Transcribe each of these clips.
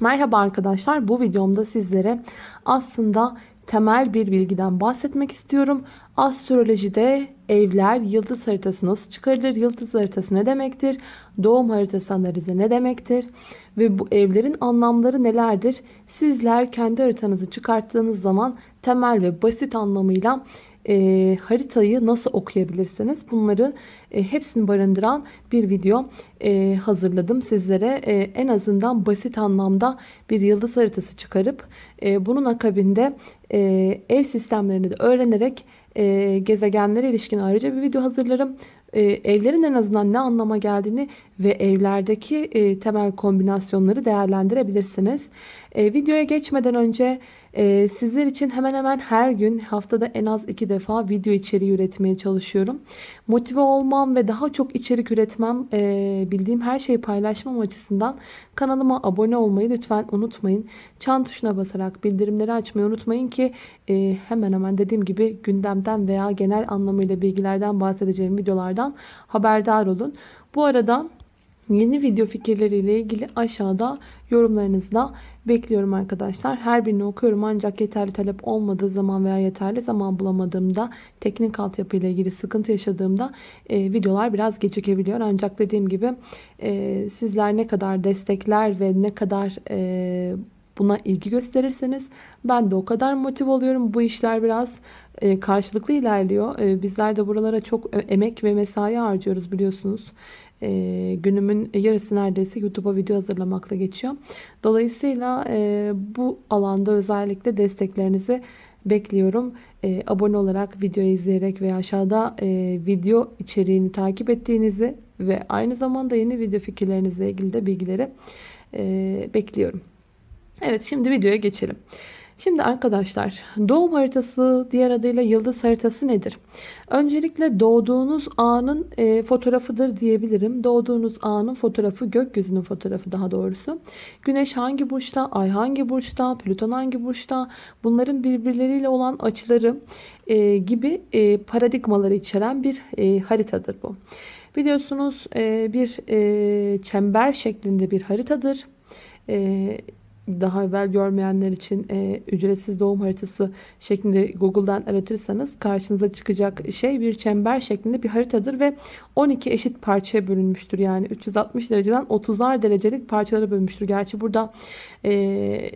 Merhaba arkadaşlar bu videomda sizlere aslında temel bir bilgiden bahsetmek istiyorum. Astrolojide evler yıldız haritası nasıl çıkarılır? Yıldız haritası ne demektir? Doğum haritası analizi ne demektir? Ve bu evlerin anlamları nelerdir? Sizler kendi haritanızı çıkarttığınız zaman temel ve basit anlamıyla e, haritayı nasıl okuyabilirsiniz? Bunları e, hepsini barındıran bir video e, hazırladım sizlere. E, en azından basit anlamda bir yıldız haritası çıkarıp e, bunun akabinde e, ev sistemlerini de öğrenerek e, gezegenlere ilişkin ayrıca bir video hazırlarım. E, evlerin en azından ne anlama geldiğini ve evlerdeki e, temel kombinasyonları değerlendirebilirsiniz. E, videoya geçmeden önce ee, sizler için hemen hemen her gün haftada en az iki defa video içeriği üretmeye çalışıyorum. Motive olmam ve daha çok içerik üretmem, e, bildiğim her şeyi paylaşmam açısından kanalıma abone olmayı lütfen unutmayın. Çan tuşuna basarak bildirimleri açmayı unutmayın ki e, hemen hemen dediğim gibi gündemden veya genel anlamıyla bilgilerden bahsedeceğim videolardan haberdar olun. Bu arada Yeni video fikirleriyle ilgili aşağıda yorumlarınızla bekliyorum arkadaşlar. Her birini okuyorum ancak yeterli talep olmadığı zaman veya yeterli zaman bulamadığımda teknik altyapı ile ilgili sıkıntı yaşadığımda e, videolar biraz gecikebiliyor. Ancak dediğim gibi e, sizler ne kadar destekler ve ne kadar e, buna ilgi gösterirseniz ben de o kadar motive oluyorum. Bu işler biraz e, karşılıklı ilerliyor. E, bizler de buralara çok emek ve mesai harcıyoruz biliyorsunuz. E, günümün yarısı neredeyse YouTube'a video hazırlamakla geçiyor. Dolayısıyla e, bu alanda özellikle desteklerinizi bekliyorum. E, abone olarak, videoyu izleyerek veya aşağıda e, video içeriğini takip ettiğinizi ve aynı zamanda yeni video fikirlerinizle ilgili de bilgileri e, bekliyorum. Evet şimdi videoya geçelim. Şimdi arkadaşlar doğum haritası diğer adıyla yıldız haritası nedir? Öncelikle doğduğunuz anın e, fotoğrafıdır diyebilirim. Doğduğunuz anın fotoğrafı gökyüzünün fotoğrafı daha doğrusu. Güneş hangi burçta, ay hangi burçta, Plüton hangi burçta bunların birbirleriyle olan açıları e, gibi e, paradigmaları içeren bir e, haritadır bu. Biliyorsunuz e, bir e, çember şeklinde bir haritadır. E, daha evvel görmeyenler için e, ücretsiz doğum haritası şeklinde Google'dan aratırsanız karşınıza çıkacak şey bir çember şeklinde bir haritadır ve 12 eşit parçaya bölünmüştür. Yani 360 dereceden 30'ar derecelik parçalara bölünmüştür. Gerçi burada e,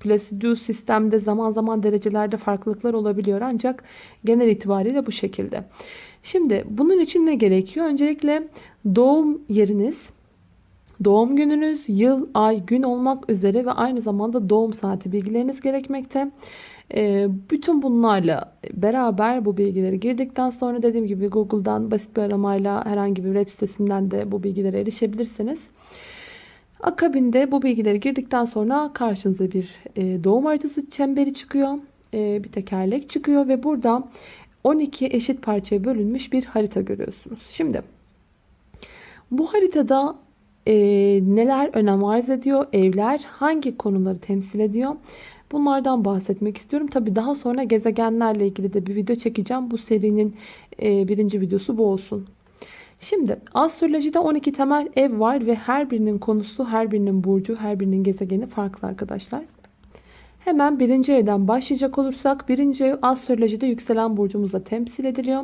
Placidus sistemde zaman zaman derecelerde farklılıklar olabiliyor ancak genel itibariyle bu şekilde. Şimdi bunun için ne gerekiyor? Öncelikle doğum yeriniz Doğum gününüz, yıl, ay, gün olmak üzere ve aynı zamanda doğum saati bilgileriniz gerekmekte. Ee, bütün bunlarla beraber bu bilgileri girdikten sonra dediğim gibi Google'dan basit bir aramayla herhangi bir web sitesinden de bu bilgilere erişebilirsiniz. Akabinde bu bilgileri girdikten sonra karşınıza bir e, doğum haritası çemberi çıkıyor. E, bir tekerlek çıkıyor ve burada 12 eşit parçaya bölünmüş bir harita görüyorsunuz. Şimdi bu haritada e, neler önem arz ediyor? Evler hangi konuları temsil ediyor? Bunlardan bahsetmek istiyorum. Tabi daha sonra gezegenlerle ilgili de bir video çekeceğim. Bu serinin e, birinci videosu bu olsun. Şimdi astrolojide 12 temel ev var ve her birinin konusu, her birinin burcu, her birinin gezegeni farklı arkadaşlar. Hemen birinci evden başlayacak olursak birinci ev astrolojide yükselen burcumuzla temsil ediliyor.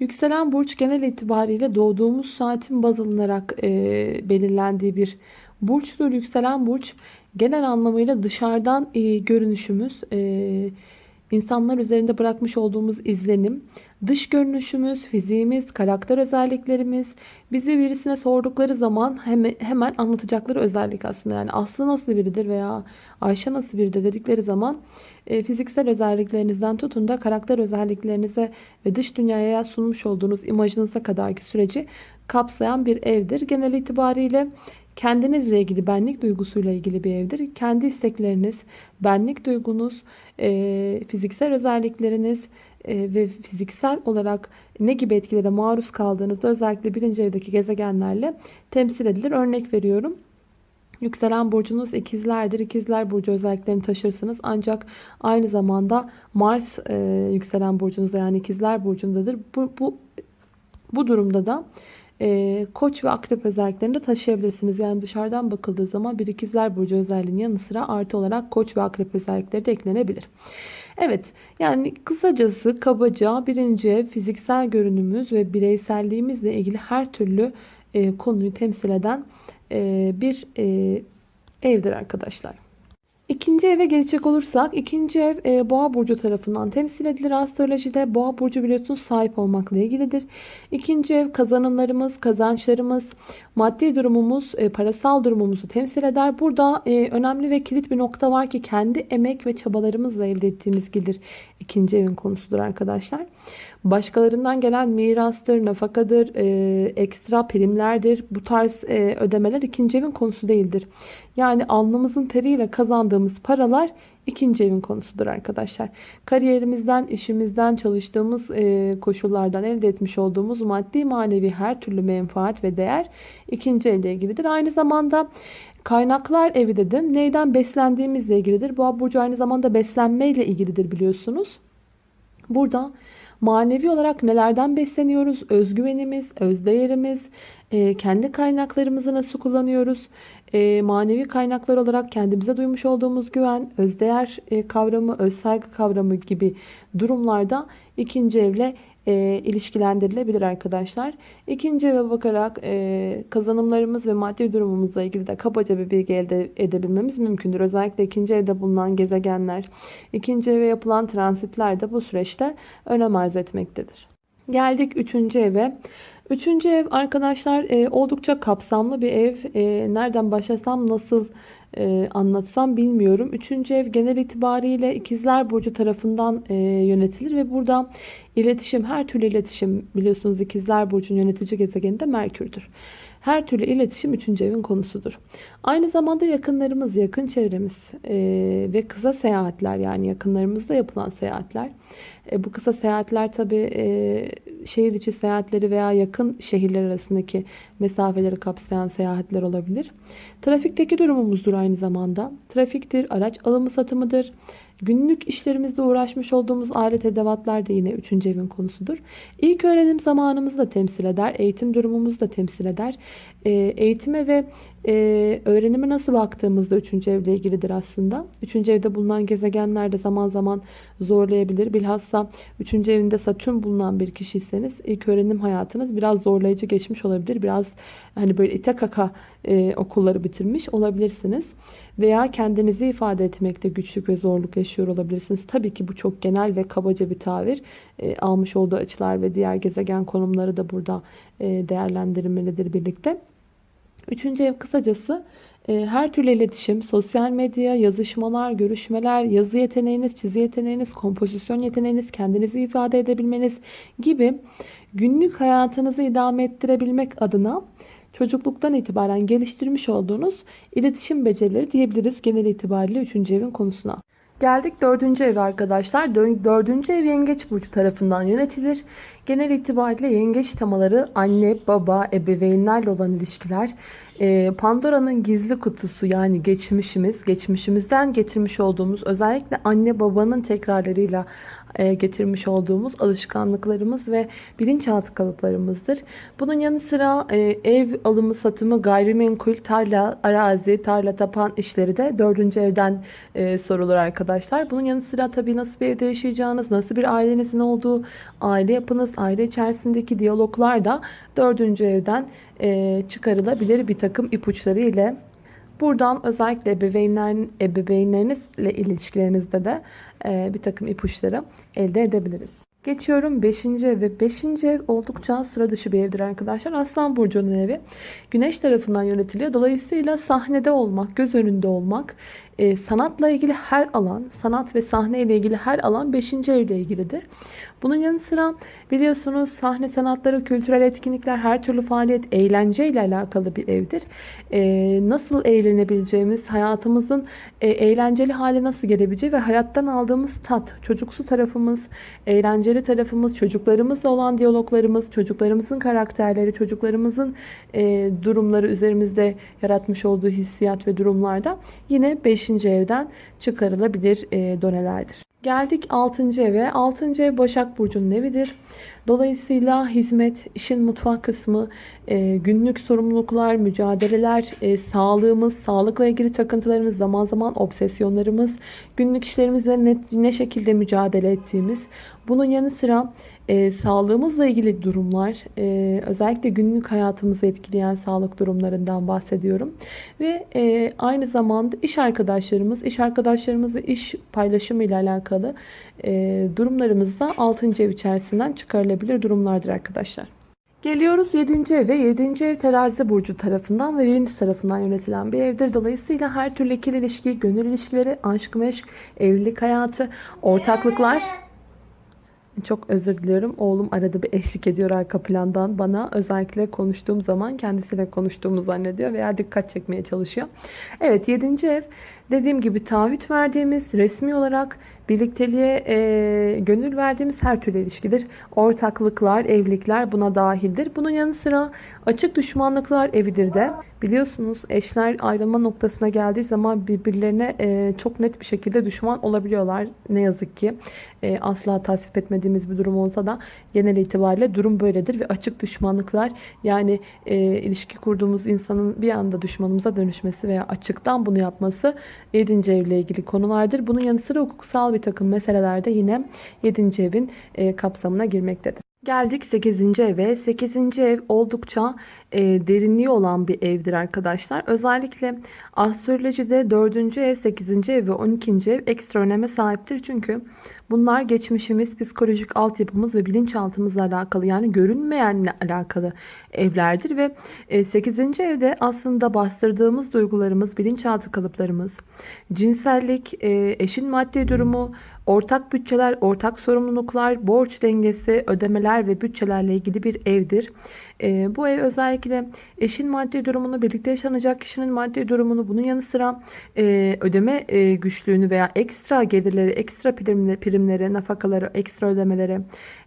Yükselen burç genel itibariyle doğduğumuz saatin baz alınarak e, belirlendiği bir burçtur. Yükselen burç genel anlamıyla dışarıdan e, görünüşümüz, e, insanlar üzerinde bırakmış olduğumuz izlenim, dış görünüşümüz, fiziğimiz, karakter özelliklerimiz, bizi birisine sordukları zaman hemen, anlatacakları özellik aslında. Yani Aslı nasıl biridir veya Ayşe nasıl biridir dedikleri zaman e, fiziksel özelliklerinizden tutun da karakter özelliklerinize ve dış dünyaya sunmuş olduğunuz imajınıza kadarki süreci kapsayan bir evdir. Genel itibariyle kendinizle ilgili benlik duygusuyla ilgili bir evdir. Kendi istekleriniz, benlik duygunuz, e, fiziksel özellikleriniz e, ve fiziksel olarak ne gibi etkilere maruz kaldığınızda özellikle birinci evdeki gezegenlerle temsil edilir. Örnek veriyorum. Yükselen burcunuz ikizlerdir. İkizler burcu özelliklerini taşırsınız. Ancak aynı zamanda Mars e, yükselen burcunuzda yani ikizler burcundadır. Bu, bu, bu durumda da e, koç ve akrep özelliklerini de taşıyabilirsiniz. Yani dışarıdan bakıldığı zaman bir ikizler burcu özelliğinin yanı sıra artı olarak koç ve akrep özellikleri de eklenebilir. Evet yani kısacası kabaca birinci fiziksel görünümümüz ve bireyselliğimizle ilgili her türlü e, konuyu temsil eden e, bir e, evdir arkadaşlar. İkinci eve gelecek olursak ikinci ev e, boğa burcu tarafından temsil edilir. Astrolojide boğa burcu biliyorsunuz sahip olmakla ilgilidir. İkinci ev kazanımlarımız, kazançlarımız, maddi durumumuz, e, parasal durumumuzu temsil eder. Burada e, önemli ve kilit bir nokta var ki kendi emek ve çabalarımızla elde ettiğimiz gelir ikinci evin konusudur arkadaşlar. Başkalarından gelen mirastır, nafakadır, e, ekstra primlerdir. Bu tarz e, ödemeler ikinci evin konusu değildir. Yani alnımızın teriyle kazandığımız paralar ikinci evin konusudur arkadaşlar. Kariyerimizden, işimizden, çalıştığımız e, koşullardan elde etmiş olduğumuz maddi manevi her türlü menfaat ve değer ikinci evle ilgilidir. Aynı zamanda kaynaklar evi dedim. Neyden beslendiğimizle ilgilidir. Bu burcu aynı zamanda beslenmeyle ilgilidir biliyorsunuz. Burada manevi olarak nelerden besleniyoruz? Özgüvenimiz, özdeğerimiz, e, kendi kaynaklarımızı nasıl kullanıyoruz? E, manevi kaynaklar olarak kendimize duymuş olduğumuz güven, özdeğer e, kavramı, özsaygı kavramı gibi durumlarda ikinci evle e, ilişkilendirilebilir arkadaşlar. İkinci eve bakarak e, kazanımlarımız ve maddi durumumuzla ilgili de kabaca bir bilgi elde edebilmemiz mümkündür. Özellikle ikinci evde bulunan gezegenler, ikinci eve yapılan transitler de bu süreçte önem arz etmektedir. Geldik üçüncü eve. Üçüncü ev arkadaşlar e, oldukça kapsamlı bir ev. E, nereden başlasam nasıl e, anlatsam bilmiyorum. Üçüncü ev genel itibariyle ikizler burcu tarafından e, yönetilir ve burada iletişim her türlü iletişim biliyorsunuz ikizler burcun yönetici gezegeni de Merkür'dür. Her türlü iletişim üçüncü evin konusudur. Aynı zamanda yakınlarımız, yakın çevremiz e, ve kısa seyahatler yani yakınlarımızda yapılan seyahatler. E, bu kısa seyahatler tabi e, şehir içi seyahatleri veya yakın şehirler arasındaki mesafeleri kapsayan seyahatler olabilir. Trafikteki durumumuzdur aynı zamanda. Trafiktir, araç alımı satımıdır. Günlük işlerimizde uğraşmış olduğumuz alet edevatlar da yine 3. evin konusudur. İlk öğrenim zamanımızı da temsil eder. Eğitim durumumuzu da temsil eder. E, eğitime ve e, öğrenime nasıl baktığımızda 3. evle ilgilidir aslında. 3. evde bulunan gezegenler de zaman zaman zorlayabilir. Bilhassa 3. evinde Satürn bulunan bir kişiyseniz ilk öğrenim hayatınız biraz zorlayıcı geçmiş olabilir. Biraz hani böyle ite kaka e, okulları bitirmiş olabilirsiniz. Veya kendinizi ifade etmekte güçlük ve zorluk yaşıyor olabilirsiniz. Tabii ki bu çok genel ve kabaca bir tabir. E, almış olduğu açılar ve diğer gezegen konumları da burada e, değerlendirilmelidir birlikte. Üçüncü ev kısacası e, her türlü iletişim, sosyal medya, yazışmalar, görüşmeler, yazı yeteneğiniz, çizi yeteneğiniz, kompozisyon yeteneğiniz, kendinizi ifade edebilmeniz gibi günlük hayatınızı idame ettirebilmek adına çocukluktan itibaren geliştirmiş olduğunuz iletişim becerileri diyebiliriz genel itibariyle 3. evin konusuna. Geldik dördüncü ev arkadaşlar. Dördüncü ev yengeç burcu tarafından yönetilir. Genel itibariyle yengeç temaları anne, baba, ebeveynlerle olan ilişkiler, e, Pandora'nın gizli kutusu yani geçmişimiz, geçmişimizden getirmiş olduğumuz özellikle anne babanın tekrarlarıyla e, getirmiş olduğumuz alışkanlıklarımız ve bilinçaltı kalıplarımızdır. Bunun yanı sıra e, ev alımı satımı, gayrimenkul, tarla, arazi, tarla tapan işleri de dördüncü evden e, sorulur arkadaşlar. Bunun yanı sıra tabii nasıl bir evde yaşayacağınız, nasıl bir ailenizin olduğu, aile yapınız, aile içerisindeki diyaloglar da dördüncü evden çıkarılabilir bir takım ipuçları ile Buradan özellikle ebeveynlerin, ebeveynlerinizle ilişkilerinizde de e, bir takım ipuçları elde edebiliriz. Geçiyorum 5. ev ve 5. ev oldukça sıra dışı bir evdir arkadaşlar. Aslan Burcu'nun evi güneş tarafından yönetiliyor. Dolayısıyla sahnede olmak, göz önünde olmak, e, sanatla ilgili her alan, sanat ve sahne ile ilgili her alan 5. evle ilgilidir. Bunun yanı sıra biliyorsunuz sahne sanatları, kültürel etkinlikler, her türlü faaliyet, eğlence ile alakalı bir evdir. E, nasıl eğlenebileceğimiz, hayatımızın e, eğlenceli hale nasıl gelebileceği ve hayattan aldığımız tat, çocuksu tarafımız, eğlenceli tarafımız, çocuklarımızla olan diyaloglarımız, çocuklarımızın karakterleri, çocuklarımızın e, durumları üzerimizde yaratmış olduğu hissiyat ve durumlarda yine 5. evden çıkarılabilir e, donelerdir. Geldik 6. eve. 6. ev Başak Burcu'nun evidir. Dolayısıyla hizmet, işin mutfak kısmı, e, günlük sorumluluklar, mücadeleler, e, sağlığımız, sağlıkla ilgili takıntılarımız, zaman zaman obsesyonlarımız, günlük işlerimizle ne, ne şekilde mücadele ettiğimiz, bunun yanı sıra e, sağlığımızla ilgili durumlar, e, özellikle günlük hayatımızı etkileyen sağlık durumlarından bahsediyorum. Ve e, aynı zamanda iş arkadaşlarımız, iş arkadaşlarımızı iş paylaşımı ile alakalı e, durumlarımız da 6. ev içerisinden çıkarılabilir durumlardır arkadaşlar. Geliyoruz 7. eve. 7. ev terazi burcu tarafından ve Venüs tarafından yönetilen bir evdir. Dolayısıyla her türlü ikili ilişki, gönül ilişkileri, aşk meşk, evlilik hayatı, ortaklıklar çok özür diliyorum. Oğlum arada bir eşlik ediyor arka plandan bana. Özellikle konuştuğum zaman kendisiyle konuştuğumu zannediyor veya dikkat çekmeye çalışıyor. Evet 7. ev dediğim gibi taahhüt verdiğimiz resmi olarak birlikteliğe e, gönül verdiğimiz her türlü ilişkidir. Ortaklıklar, evlilikler buna dahildir. Bunun yanı sıra açık düşmanlıklar evidir de. Biliyorsunuz eşler ayrılma noktasına geldiği zaman birbirlerine e, çok net bir şekilde düşman olabiliyorlar. Ne yazık ki e, asla tasvip etmediğimiz bir durum olsa da genel itibariyle durum böyledir. Ve açık düşmanlıklar yani e, ilişki kurduğumuz insanın bir anda düşmanımıza dönüşmesi veya açıktan bunu yapması 7. evle ilgili konulardır. Bunun yanı sıra hukuksal bir takım meselelerde yine 7. evin e, kapsamına girmektedir. Geldik 8. eve. 8. ev oldukça e, derinliği olan bir evdir arkadaşlar. Özellikle astrolojide 4. ev, 8. ev ve 12. ev ekstra öneme sahiptir. Çünkü bunlar geçmişimiz, psikolojik altyapımız ve bilinçaltımızla alakalı yani görünmeyenle alakalı evlerdir. Ve e, 8. evde aslında bastırdığımız duygularımız, bilinçaltı kalıplarımız, cinsellik, e, eşin maddi durumu, ortak bütçeler, ortak sorumluluklar, borç dengesi, ödemeler ve bütçelerle ilgili bir evdir. E, bu ev özellikle eşin maddi durumunu, birlikte yaşanacak kişinin maddi durumunu, bunun yanı sıra e, ödeme e, güçlüğünü veya ekstra gelirleri, ekstra primleri, primleri nafakaları, ekstra ödemeleri,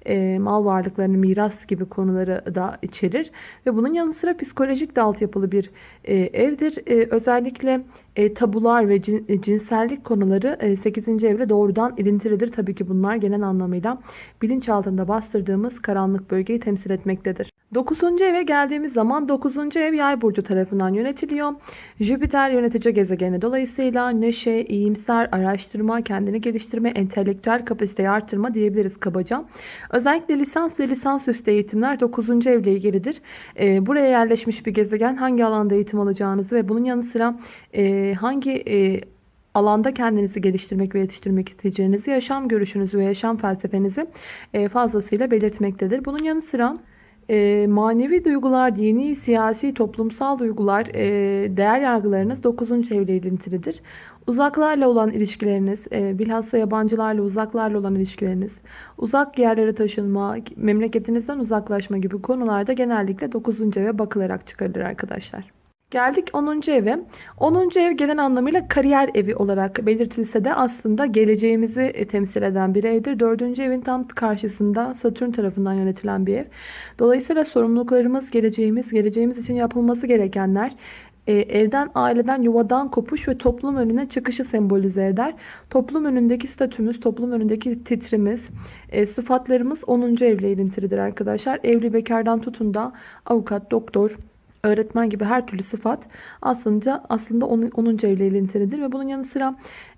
e, mal varlıklarını, miras gibi konuları da içerir. Ve bunun yanı sıra psikolojik de altyapılı bir e, evdir. E, özellikle e, tabular ve cin, e, cinsellik konuları e, 8. evle doğrudan ilintilidir. Tabii ki bunlar genel anlamıyla bilinç altında bastırdığımız karanlık bölgeyi temsil etmektedir. 9. eve geldiğimiz zaman 9. ev yay burcu tarafından yönetiliyor. Jüpiter yönetici gezegeni dolayısıyla neşe, iyimser, araştırma, kendini geliştirme, entelektüel kapasiteyi arttırma diyebiliriz kabaca. Özellikle lisans ve lisansüstü eğitimler 9. evle ilgilidir. E, buraya yerleşmiş bir gezegen hangi alanda eğitim alacağınızı ve bunun yanı sıra e, hangi e, alanda kendinizi geliştirmek ve yetiştirmek isteyeceğinizi, yaşam görüşünüzü ve yaşam felsefenizi e, fazlasıyla belirtmektedir. Bunun yanı sıra e, manevi duygular, dini, siyasi, toplumsal duygular, e, değer yargılarınız 9. evle ilintilidir. Uzaklarla olan ilişkileriniz, e, bilhassa yabancılarla, uzaklarla olan ilişkileriniz, uzak yerlere taşınma, memleketinizden uzaklaşma gibi konularda genellikle 9. eve bakılarak çıkarılır arkadaşlar. Geldik 10. eve. 10. ev genel anlamıyla kariyer evi olarak belirtilse de aslında geleceğimizi e, temsil eden bir evdir. 4. evin tam karşısında Satürn tarafından yönetilen bir ev. Dolayısıyla sorumluluklarımız, geleceğimiz, geleceğimiz için yapılması gerekenler e, evden, aileden, yuvadan kopuş ve toplum önüne çıkışı sembolize eder. Toplum önündeki statümüz, toplum önündeki titrimiz, e, sıfatlarımız 10. evle ilintilidir arkadaşlar. Evli bekardan tutun da avukat, doktor, öğretmen gibi her türlü sıfat aslında aslında onun, onun evle ilintilidir ve bunun yanı sıra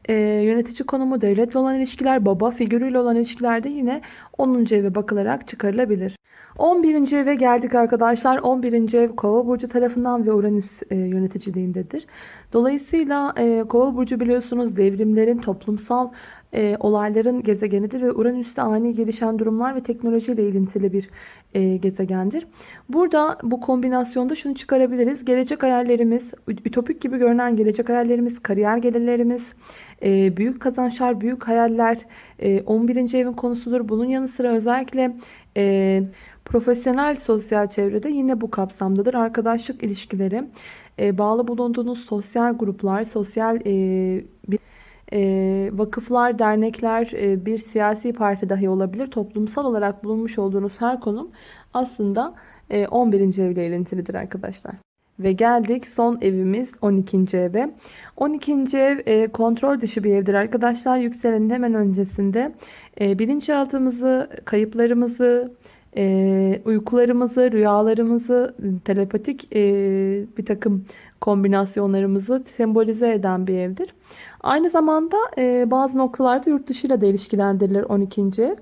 e, yönetici konumu, devletle olan ilişkiler, baba figürüyle olan ilişkilerde yine 10. eve bakılarak çıkarılabilir. 11. eve geldik arkadaşlar. 11. ev Kova burcu tarafından ve Uranüs e, yöneticiliğindedir. Dolayısıyla e, Kova burcu biliyorsunuz devrimlerin, toplumsal e, olayların gezegenidir ve Uranüs'te ani gelişen durumlar ve teknolojiyle ilintili bir e, gezegendir. Burada bu kombinasyonda şunu çıkarabiliriz. Gelecek hayallerimiz, ütopik gibi görünen gelecek hayallerimiz, kariyer gelirlerimiz, e, büyük kazançlar, büyük hayaller e, 11. evin konusudur. Bunun yanı sıra özellikle e, profesyonel sosyal çevrede yine bu kapsamdadır. Arkadaşlık ilişkileri, e, bağlı bulunduğunuz sosyal gruplar, sosyal e, bir e, vakıflar, dernekler, e, bir siyasi parti dahi olabilir. Toplumsal olarak bulunmuş olduğunuz her konum aslında e, 11. evle ilintilidir arkadaşlar. Ve geldik son evimiz 12. eve. 12. ev e, kontrol dışı bir evdir arkadaşlar. Yükselenin hemen öncesinde e, bilinçaltımızı, kayıplarımızı, e, uykularımızı, rüyalarımızı, telepatik e, bir takım kombinasyonlarımızı sembolize eden bir evdir. Aynı zamanda e, bazı noktalarda yurt dışıyla da ilişkilendirilir 12. ev.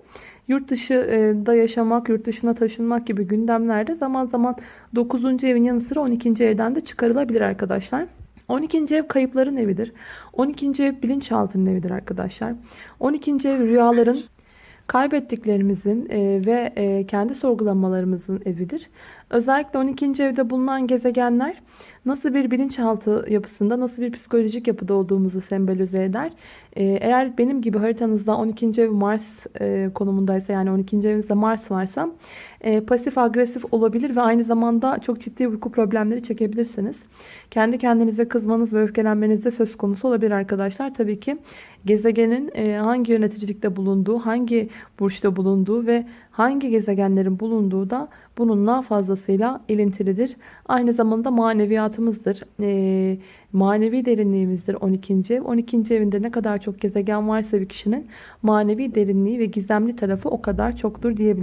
Yurt dışında yaşamak, yurt dışına taşınmak gibi gündemlerde zaman zaman 9. evin yanı sıra 12. evden de çıkarılabilir arkadaşlar. 12. ev kayıpların evidir. 12. ev bilinçaltının evidir arkadaşlar. 12. ev rüyaların, kaybettiklerimizin e, ve e, kendi sorgulamalarımızın evidir. Özellikle 12. evde bulunan gezegenler nasıl bir bilinçaltı yapısında, nasıl bir psikolojik yapıda olduğumuzu sembolize eder. E, eğer benim gibi haritanızda 12. ev Mars konumundaysa yani 12. evinizde Mars varsa pasif agresif olabilir ve aynı zamanda çok ciddi uyku problemleri çekebilirsiniz. Kendi kendinize kızmanız ve öfkelenmeniz de söz konusu olabilir arkadaşlar. Tabii ki gezegenin hangi yöneticilikte bulunduğu, hangi burçta bulunduğu ve hangi gezegenlerin bulunduğu da bununla fazlasıyla ilintilidir. Aynı zamanda maneviyatımızdır. E, manevi derinliğimizdir 12. ev. 12. evinde ne kadar çok gezegen varsa bir kişinin manevi derinliği ve gizemli tarafı o kadar çoktur diyebiliriz.